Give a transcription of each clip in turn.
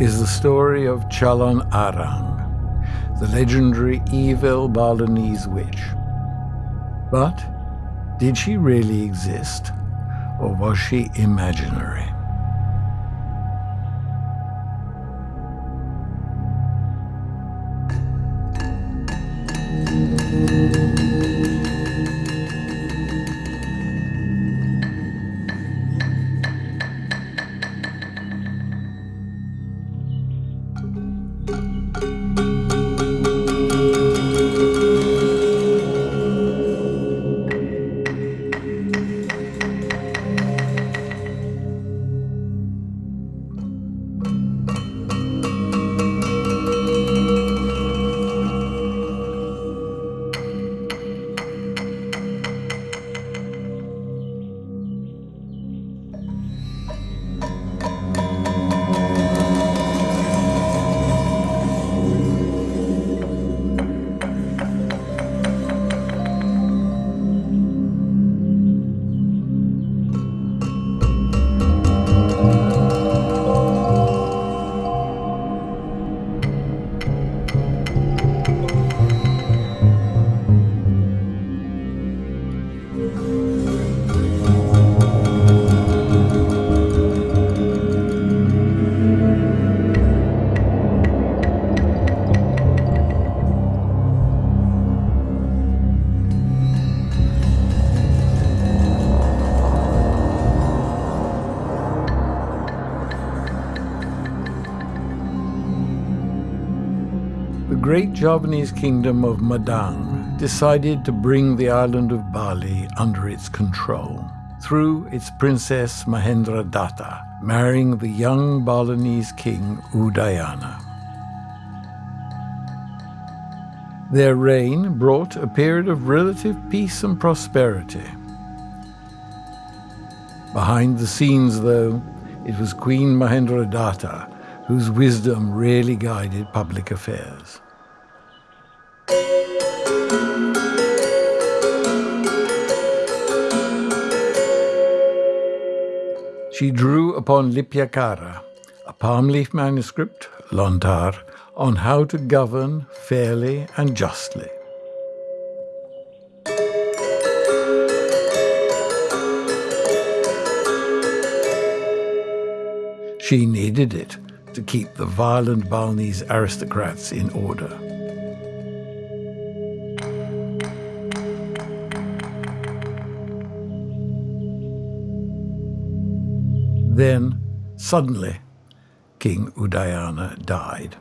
Is the story of Calon Arang, the legendary evil Balinese witch. But did she really exist, or was she imaginary? Great Javanese kingdom of Medang decided to bring the island of Bali under its control through its princess Mahendra Datta, marrying the young Balinese king Udayana. Their reign brought a period of relative peace and prosperity. Behind the scenes, though, it was Queen Mahendra Datta whose wisdom really guided public affairs. She drew upon Lipayakara, a palm leaf manuscript, Lontar, on how to govern fairly and justly. She needed it to keep the violent Balinese aristocrats in order. Then, suddenly, King Udayana died.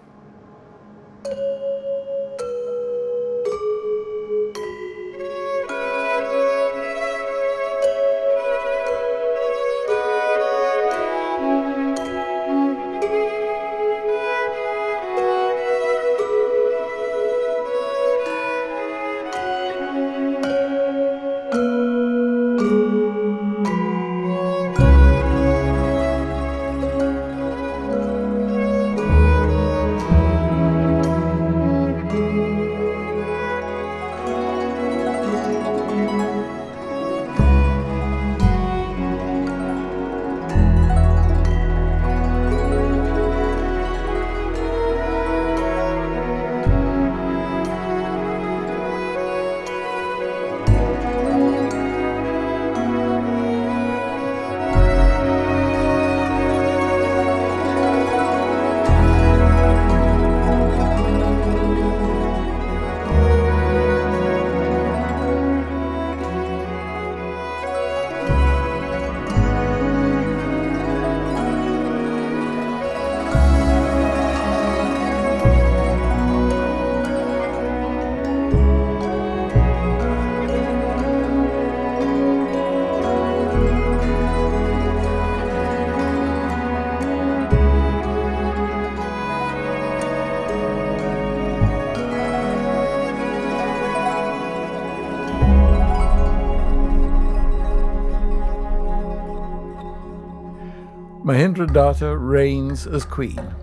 Mahendradatta reigns as queen.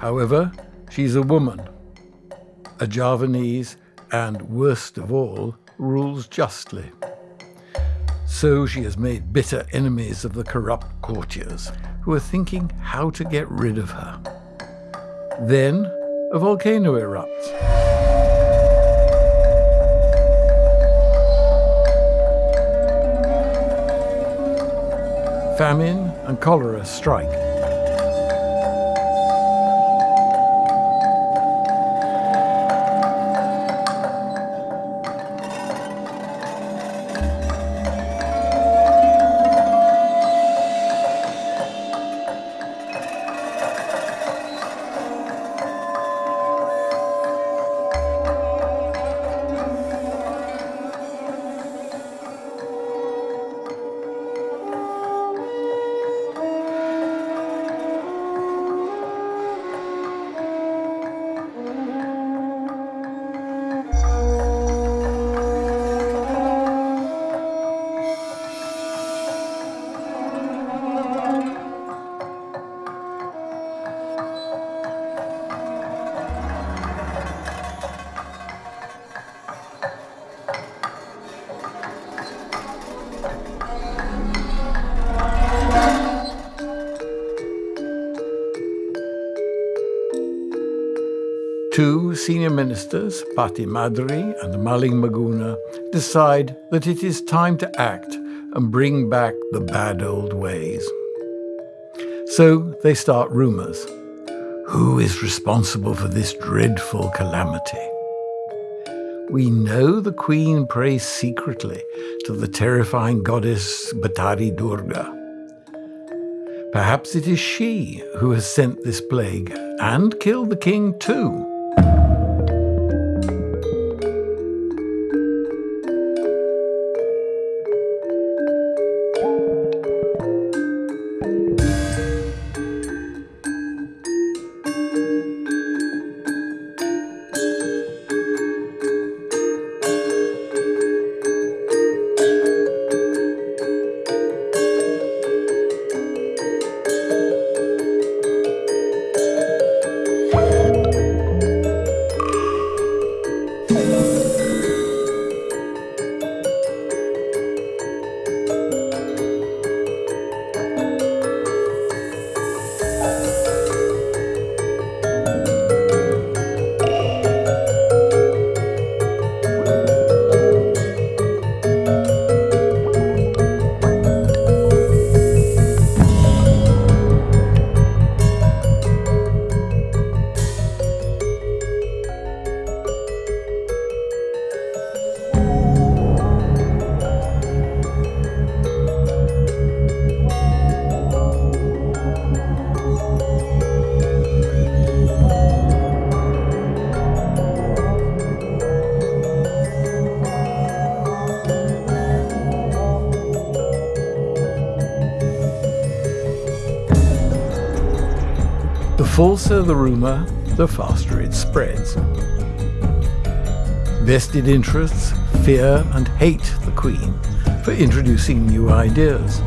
However, she's a woman, a Javanese, and worst of all, rules justly. So she has made bitter enemies of the corrupt courtiers, who are thinking how to get rid of her. Then a volcano erupts. Famine and cholera strike. Senior ministers, Pati Madri and Maling Maguna, decide that it is time to act and bring back the bad old ways. So they start rumours. Who is responsible for this dreadful calamity? We know the queen prays secretly to the terrifying goddess Batari Durga. Perhaps it is she who has sent this plague and killed the king too. Falser the rumour, the faster it spreads. Vested interests fear and hate the Queen for introducing new ideas,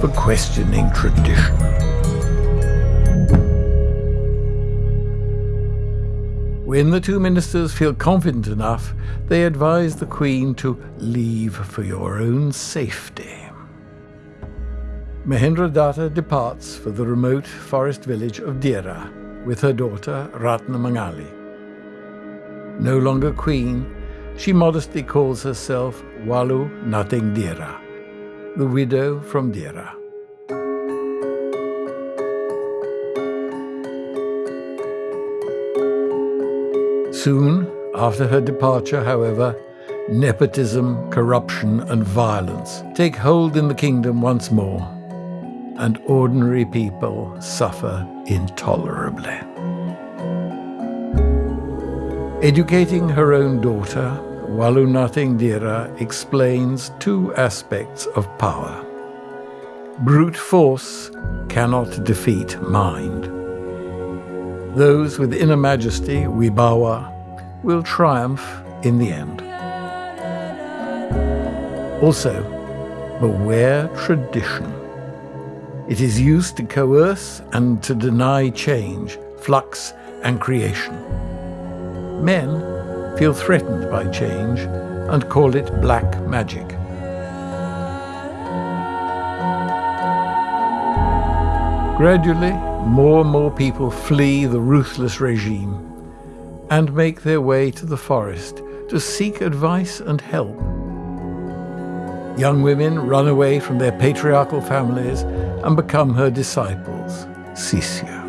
for questioning tradition. When the two ministers feel confident enough, they advise the Queen to leave for your own safety. Mahendradatta departs for the remote forest village of Dira with her daughter Ratna Mangali. No longer queen, she modestly calls herself Walu Nating Dira, the widow from Dira. Soon after her departure, however, nepotism, corruption, and violence take hold in the kingdom once more and ordinary people suffer intolerably. Educating her own daughter, Walunating Dira explains two aspects of power. Brute force cannot defeat mind. Those with inner majesty, Wibawa, will triumph in the end. Also, beware tradition. It is used to coerce and to deny change, flux, and creation. Men feel threatened by change and call it black magic. Gradually, more and more people flee the ruthless regime and make their way to the forest to seek advice and help. Young women run away from their patriarchal families and become her disciples, Sisya.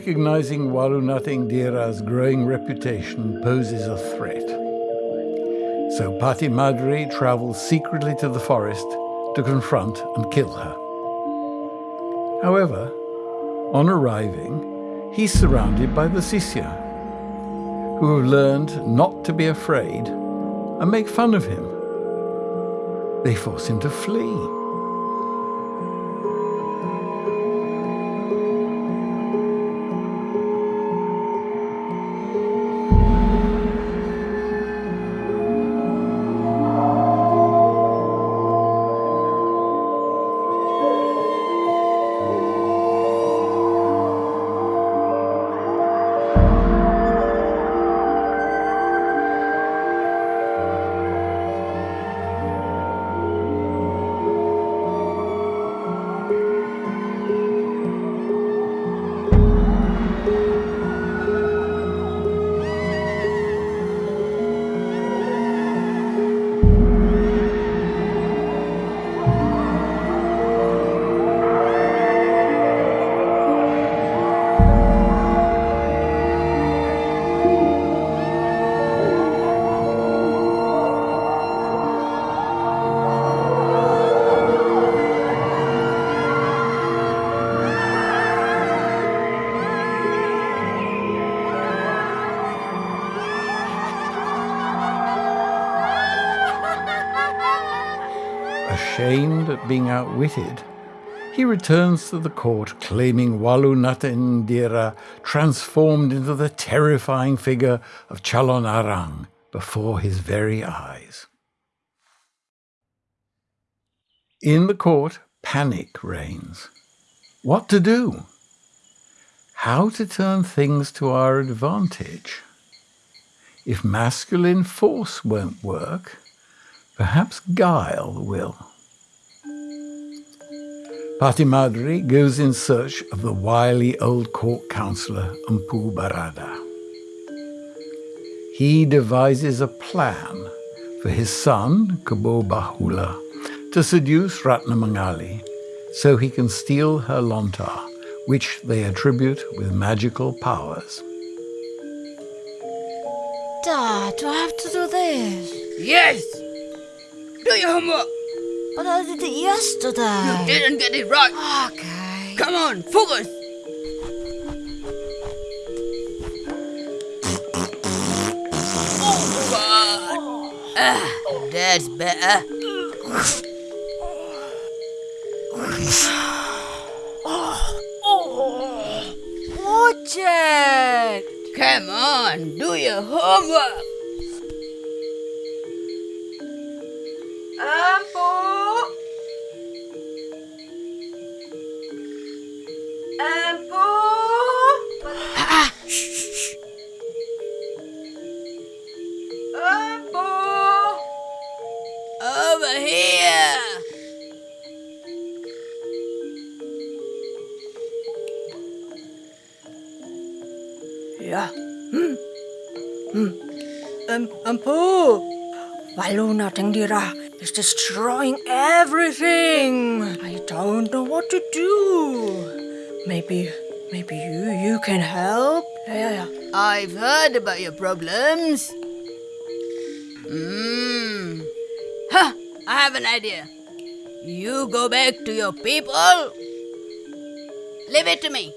Recognizing Warunathingdira's growing reputation poses a threat. So Patimadri travels secretly to the forest to confront and kill her. However, on arriving, he's surrounded by the Sisya, who have learned not to be afraid and make fun of him. They force him to flee. Outwitted, he returns to the court claiming Walunata Indira transformed into the terrifying figure of Calon Arang before his very eyes. In the court, panic reigns. What to do? How to turn things to our advantage? If masculine force won't work, perhaps guile will. Patimadri goes in search of the wily old court councillor Empu Barada. He devises a plan for his son, Kebo Bahula, to seduce Ratnamangali so he can steal her lontar, which they attribute with magical powers. Dad, do I have to do this? Yes! Do your homework! But I did it yesterday. You didn't get it right! Okay. Come on, focus! Oh, God! Ah, that's better. It! Come on, do your homework! Um, Ampu! Waluna Tengdira is destroying everything. I don't know what to do. Maybe, maybe you, you can help? Yeah, yeah, yeah. I've heard about your problems. Hmm. Huh, I have an idea. You go back to your people. Leave it to me.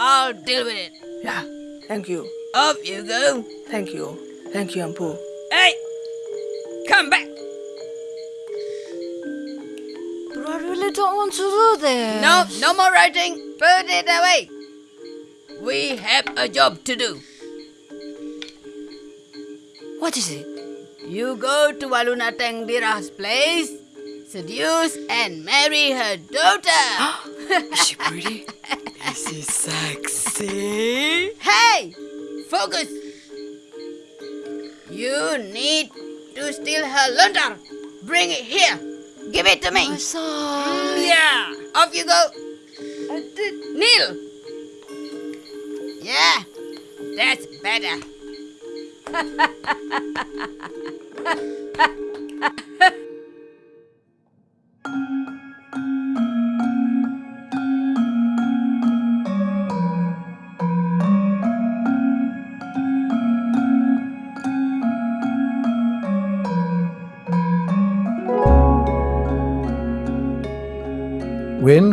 I'll deal with it. Yeah, thank you. Off you go. Thank you. Thank you, Ampu. Hey! Come back! But I really don't want to do this. No, no more writing. Put it away. We have a job to do. What is it? You go to Waluna Tengdira's place, seduce and marry her daughter. Is she pretty? is she sexy? hey! Focus! You need to steal her lontar. Bring it here. Give it to me. Son. Yeah. Off you go. Kneel. Yeah. That's better.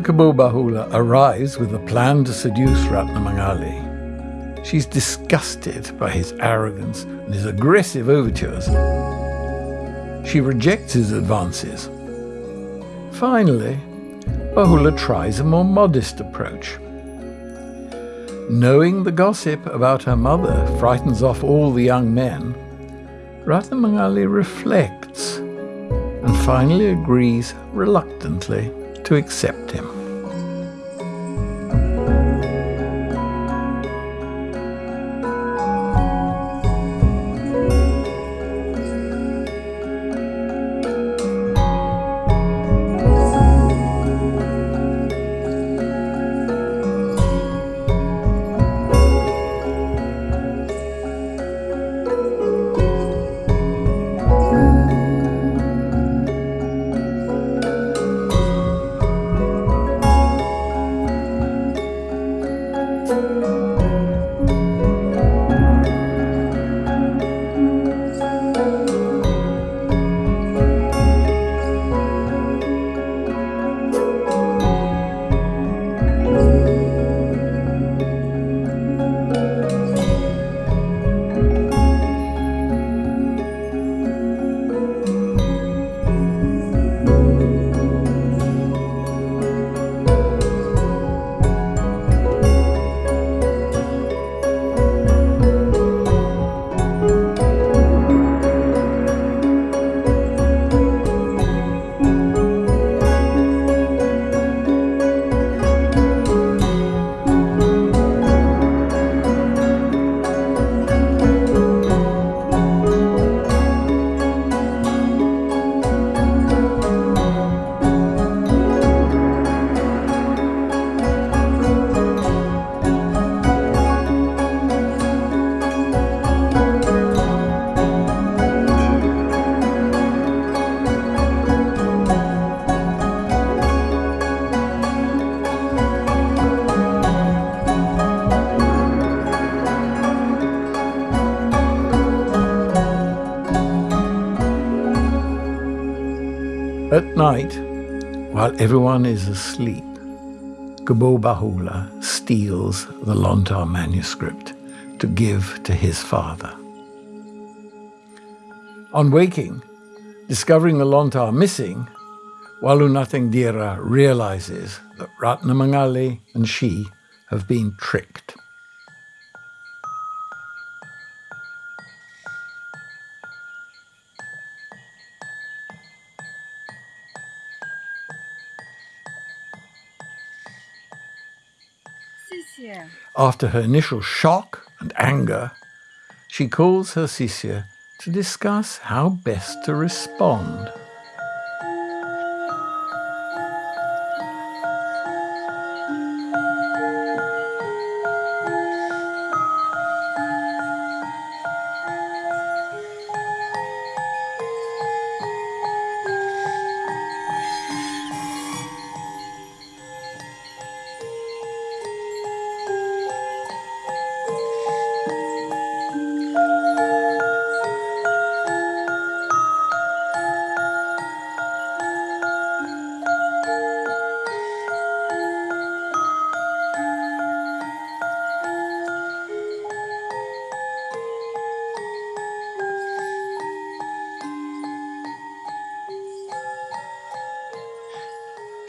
When Kebo Bahula arrives with a plan to seduce Ratnamangali, she's disgusted by his arrogance and his aggressive overtures. She rejects his advances. Finally, Bahula tries a more modest approach. Knowing the gossip about her mother frightens off all the young men, Ratnamangali reflects and finally agrees reluctantly to accept him. Everyone is asleep, Kebo Bahula steals the Lontar manuscript to give to his father. On waking, discovering the Lontar missing, Walunathing Dira realizes that Ratnamangali and she have been tricked. After her initial shock and anger, she calls her Sisya to discuss how best to respond.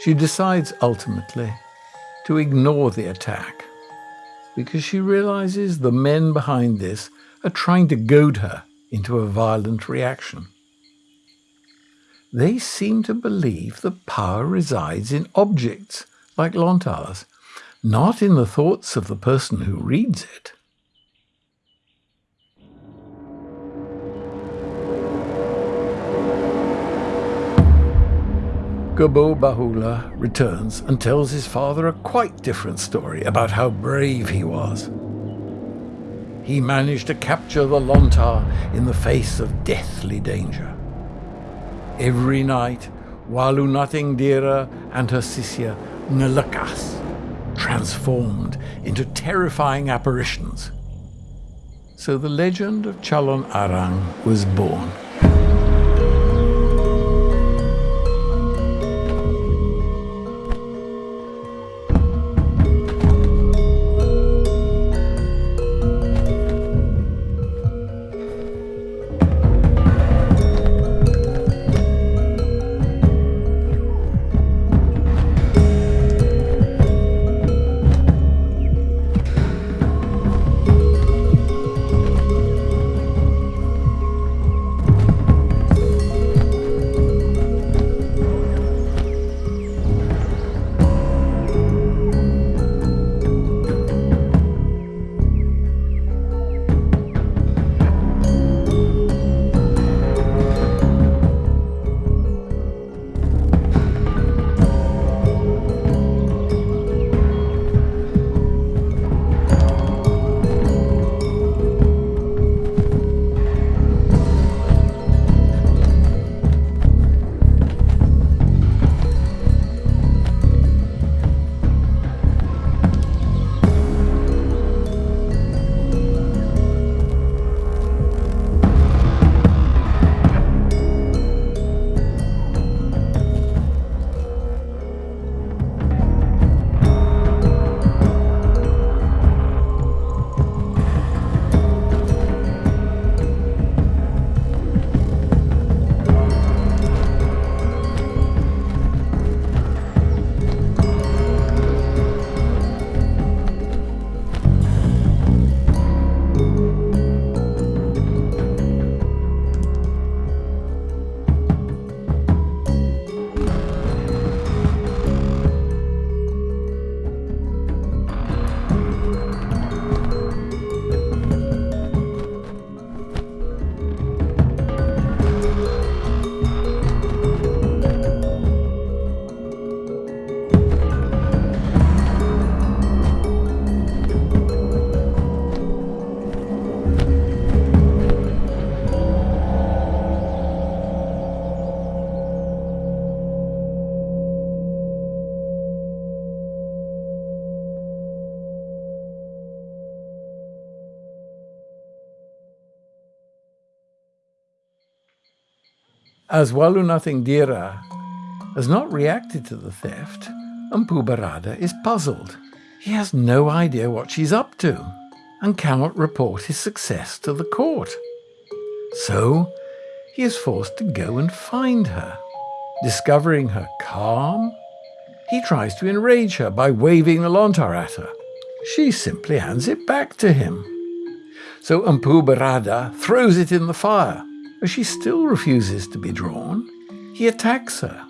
She decides ultimately to ignore the attack because she realizes the men behind this are trying to goad her into a violent reaction. They seem to believe that power resides in objects like Lontars, not in the thoughts of the person who reads it. Kebo Bahula returns and tells his father a quite different story about how brave he was. He managed to capture the Lontar in the face of deathly danger. Every night, Walunathing Dira and her Sisya Nalakas transformed into terrifying apparitions. So the legend of Calon Arang was born. As Walunathing Dira has not reacted to the theft, Empu Barada is puzzled. He has no idea what she's up to and cannot report his success to the court. So he is forced to go and find her. Discovering her calm, he tries to enrage her by waving the lontar at her. She simply hands it back to him. So Mpubarada throws it in the fire. As she still refuses to be drawn, he attacks her.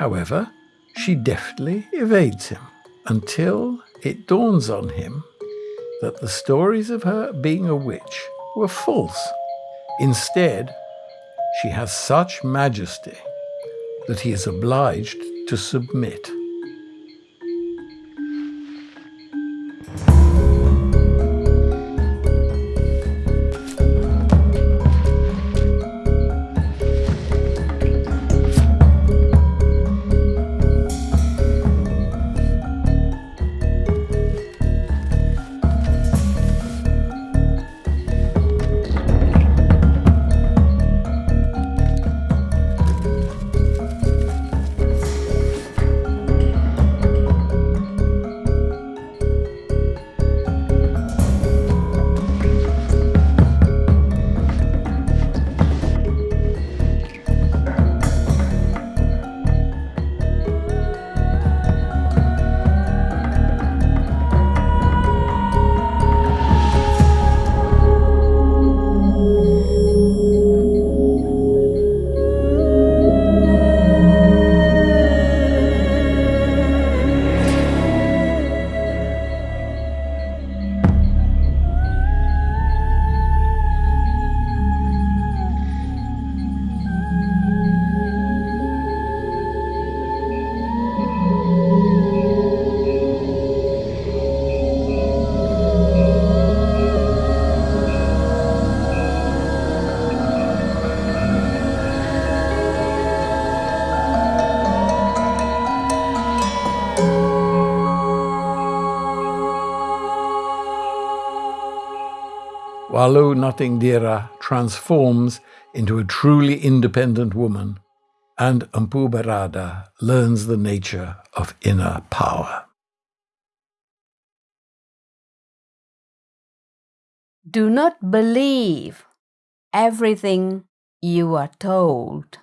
However, she deftly evades him until it dawns on him that the stories of her being a witch were false. Instead, she has such majesty that he is obliged to submit. Walu Natingdira transforms into a truly independent woman, and Mpu Barada learns the nature of inner power. Do not believe everything you are told.